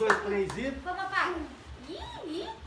dois, três e... Vamos, papai. Ih, ih.